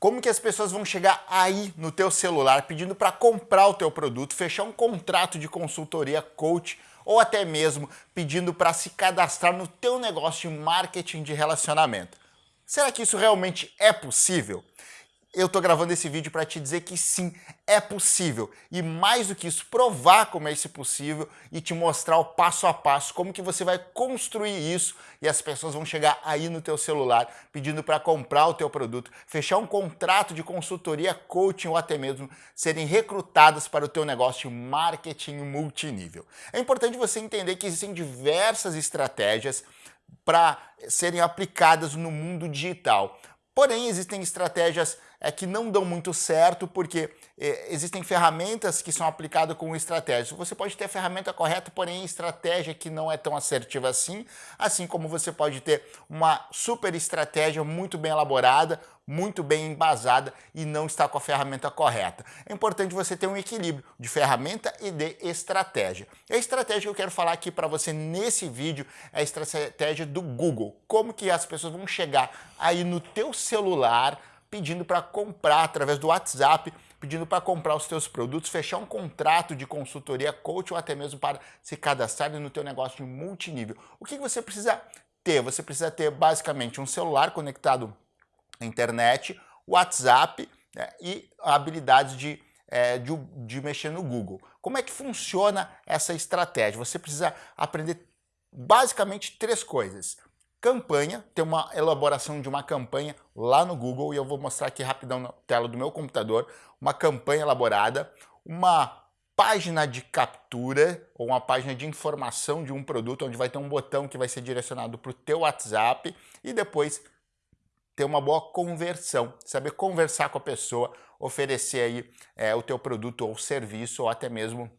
Como que as pessoas vão chegar aí no teu celular pedindo para comprar o teu produto, fechar um contrato de consultoria coach ou até mesmo pedindo para se cadastrar no teu negócio de marketing de relacionamento. Será que isso realmente é possível? Eu estou gravando esse vídeo para te dizer que sim, é possível. E mais do que isso, provar como é isso possível e te mostrar o passo a passo, como que você vai construir isso e as pessoas vão chegar aí no teu celular pedindo para comprar o teu produto, fechar um contrato de consultoria, coaching ou até mesmo serem recrutadas para o teu negócio de marketing multinível. É importante você entender que existem diversas estratégias para serem aplicadas no mundo digital. Porém, existem estratégias é, que não dão muito certo porque é, existem ferramentas que são aplicadas com estratégias. Você pode ter a ferramenta correta, porém estratégia que não é tão assertiva assim, assim como você pode ter uma super estratégia muito bem elaborada, muito bem embasada e não está com a ferramenta correta. É importante você ter um equilíbrio de ferramenta e de estratégia. E a estratégia que eu quero falar aqui para você nesse vídeo é a estratégia do Google. Como que as pessoas vão chegar aí no teu celular pedindo para comprar através do WhatsApp, pedindo para comprar os teus produtos, fechar um contrato de consultoria coach ou até mesmo para se cadastrar no teu negócio de multinível. O que você precisa ter? Você precisa ter basicamente um celular conectado à internet, WhatsApp né, e habilidades de, é, de, de mexer no Google. Como é que funciona essa estratégia? Você precisa aprender basicamente três coisas campanha, tem uma elaboração de uma campanha lá no Google e eu vou mostrar aqui rapidão na tela do meu computador, uma campanha elaborada, uma página de captura ou uma página de informação de um produto onde vai ter um botão que vai ser direcionado para o teu WhatsApp e depois ter uma boa conversão, saber conversar com a pessoa, oferecer aí é, o teu produto ou serviço ou até mesmo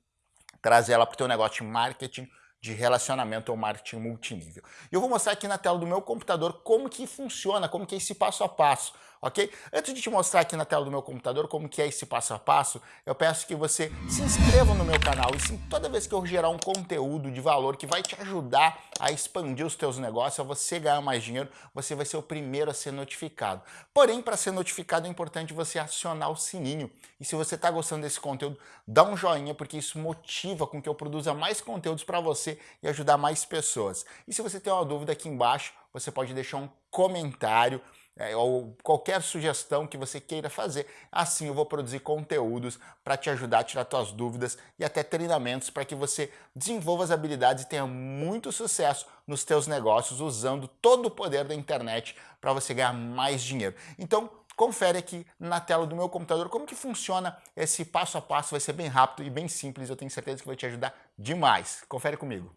trazer ela para o teu negócio de marketing de relacionamento ou marketing multinível. Eu vou mostrar aqui na tela do meu computador como que funciona, como que é esse passo a passo ok? Antes de te mostrar aqui na tela do meu computador como que é esse passo a passo, eu peço que você se inscreva no meu canal e sim, toda vez que eu gerar um conteúdo de valor que vai te ajudar a expandir os teus negócios, a você ganhar mais dinheiro, você vai ser o primeiro a ser notificado. Porém, para ser notificado é importante você acionar o sininho. E se você está gostando desse conteúdo, dá um joinha, porque isso motiva com que eu produza mais conteúdos para você e ajudar mais pessoas. E se você tem uma dúvida aqui embaixo, você pode deixar um comentário é, ou qualquer sugestão que você queira fazer. Assim eu vou produzir conteúdos para te ajudar a tirar suas dúvidas e até treinamentos para que você desenvolva as habilidades e tenha muito sucesso nos teus negócios usando todo o poder da internet para você ganhar mais dinheiro. Então, confere aqui na tela do meu computador como que funciona esse passo a passo, vai ser bem rápido e bem simples, eu tenho certeza que vai te ajudar demais. Confere comigo.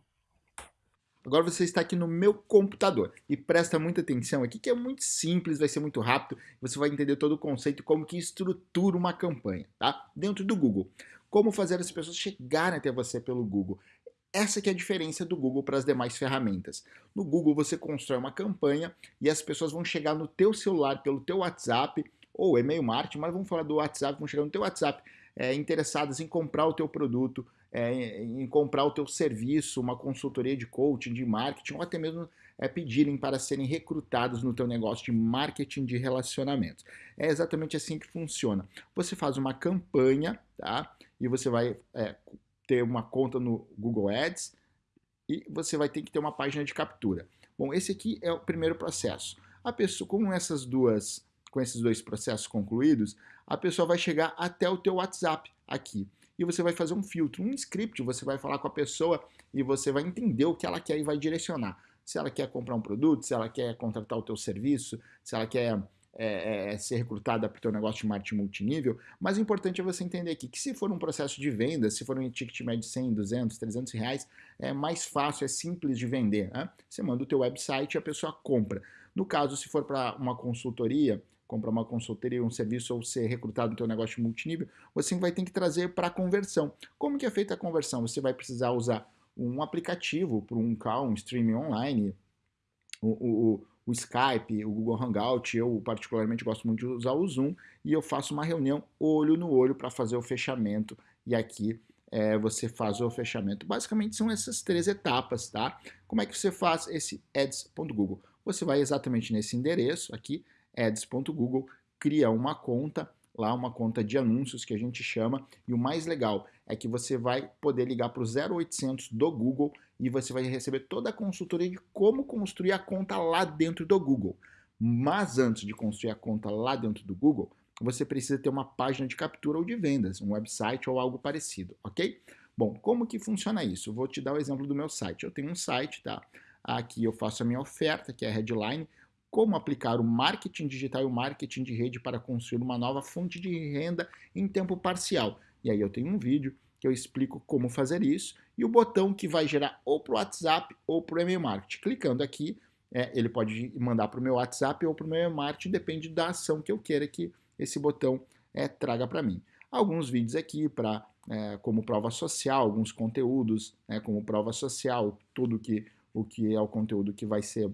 Agora você está aqui no meu computador e presta muita atenção aqui que é muito simples, vai ser muito rápido, você vai entender todo o conceito como que estrutura uma campanha, tá? Dentro do Google. Como fazer as pessoas chegarem até você pelo Google. Essa que é a diferença do Google para as demais ferramentas. No Google você constrói uma campanha e as pessoas vão chegar no teu celular pelo teu WhatsApp ou e-mail marketing, mas vamos falar do WhatsApp, vão chegar no teu WhatsApp é, interessadas em comprar o teu produto, é, em comprar o teu serviço, uma consultoria de coaching, de marketing, ou até mesmo é, pedirem para serem recrutados no teu negócio de marketing de relacionamentos. É exatamente assim que funciona. Você faz uma campanha, tá? E você vai é, ter uma conta no Google Ads e você vai ter que ter uma página de captura. Bom, esse aqui é o primeiro processo. A pessoa, com essas duas, com esses dois processos concluídos, a pessoa vai chegar até o teu WhatsApp aqui e você vai fazer um filtro, um script, você vai falar com a pessoa e você vai entender o que ela quer e vai direcionar. Se ela quer comprar um produto, se ela quer contratar o teu serviço, se ela quer é, é, ser recrutada para o teu negócio de marketing multinível, mas o importante é você entender aqui que se for um processo de venda, se for um ticket médio de 100, 200, 300 reais, é mais fácil, é simples de vender. Né? Você manda o teu website e a pessoa compra. No caso, se for para uma consultoria, comprar uma consultoria, um serviço ou ser recrutado no teu negócio multinível, você vai ter que trazer para conversão. Como que é feita a conversão? Você vai precisar usar um aplicativo para um call, um streaming online, o, o, o, Skype, o Google Hangout, eu particularmente gosto muito de usar o Zoom, e eu faço uma reunião olho no olho para fazer o fechamento, e aqui é, você faz o fechamento. Basicamente são essas três etapas, tá? Como é que você faz esse ads.google? Você vai exatamente nesse endereço aqui, ads.google, cria uma conta, lá uma conta de anúncios que a gente chama, e o mais legal é que você vai poder ligar para o 0800 do Google e você vai receber toda a consultoria de como construir a conta lá dentro do Google. Mas antes de construir a conta lá dentro do Google, você precisa ter uma página de captura ou de vendas, um website ou algo parecido, ok? Bom, como que funciona isso? vou te dar o exemplo do meu site. Eu tenho um site, tá? Aqui eu faço a minha oferta, que é a headline, como aplicar o marketing digital e o marketing de rede para construir uma nova fonte de renda em tempo parcial. E aí eu tenho um vídeo que eu explico como fazer isso e o botão que vai gerar ou para o WhatsApp ou para o e-mail marketing. Clicando aqui, é, ele pode mandar para o meu WhatsApp ou para o meu e-mail marketing, depende da ação que eu queira que esse botão é, traga para mim. Alguns vídeos aqui para é, como prova social, alguns conteúdos né, como prova social, tudo que, o que é o conteúdo que vai ser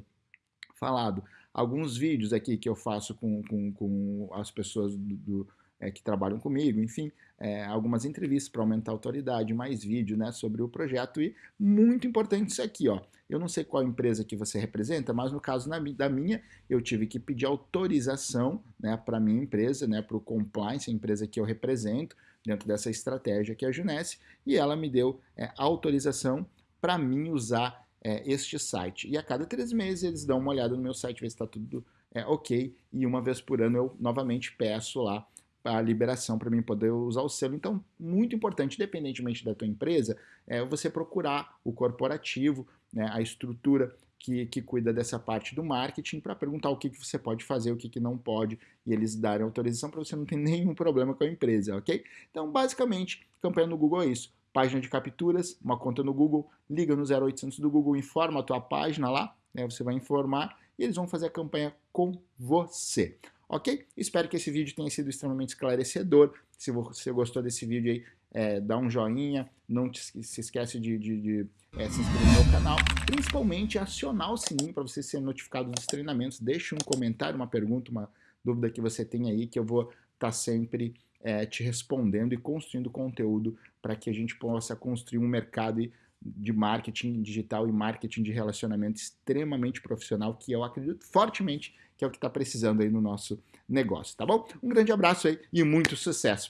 falado. Alguns vídeos aqui que eu faço com, com, com as pessoas do, do é, que trabalham comigo, enfim, é, algumas entrevistas para aumentar a autoridade, mais vídeo né, sobre o projeto e muito importante isso aqui, ó. Eu não sei qual empresa que você representa, mas no caso na, da minha, eu tive que pedir autorização né, para a minha empresa, né, para o compliance, a empresa que eu represento, dentro dessa estratégia que é a Junesse, e ela me deu é, autorização para mim usar é, este site. E a cada três meses eles dão uma olhada no meu site, ver se está tudo é, ok, e uma vez por ano eu novamente peço lá a liberação para mim poder usar o selo. Então, muito importante, independentemente da tua empresa, é você procurar o corporativo, né, a estrutura que, que cuida dessa parte do marketing para perguntar o que, que você pode fazer, o que, que não pode, e eles darem autorização para você não ter nenhum problema com a empresa, ok? Então, basicamente, campanha no Google é isso. Página de capturas, uma conta no Google, liga no 0800 do Google, informa a tua página lá, né, você vai informar e eles vão fazer a campanha com você ok? Espero que esse vídeo tenha sido extremamente esclarecedor. Se você gostou desse vídeo aí, é, dá um joinha, não te, se esquece de, de, de é, se inscrever no meu canal, principalmente acionar o sininho para você ser notificado dos treinamentos. Deixe um comentário, uma pergunta, uma dúvida que você tem aí, que eu vou estar tá sempre é, te respondendo e construindo conteúdo para que a gente possa construir um mercado de marketing digital e marketing de relacionamento extremamente profissional, que eu acredito fortemente que é o que está precisando aí no nosso negócio, tá bom? Um grande abraço aí e muito sucesso!